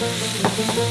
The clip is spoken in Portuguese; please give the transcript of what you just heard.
Música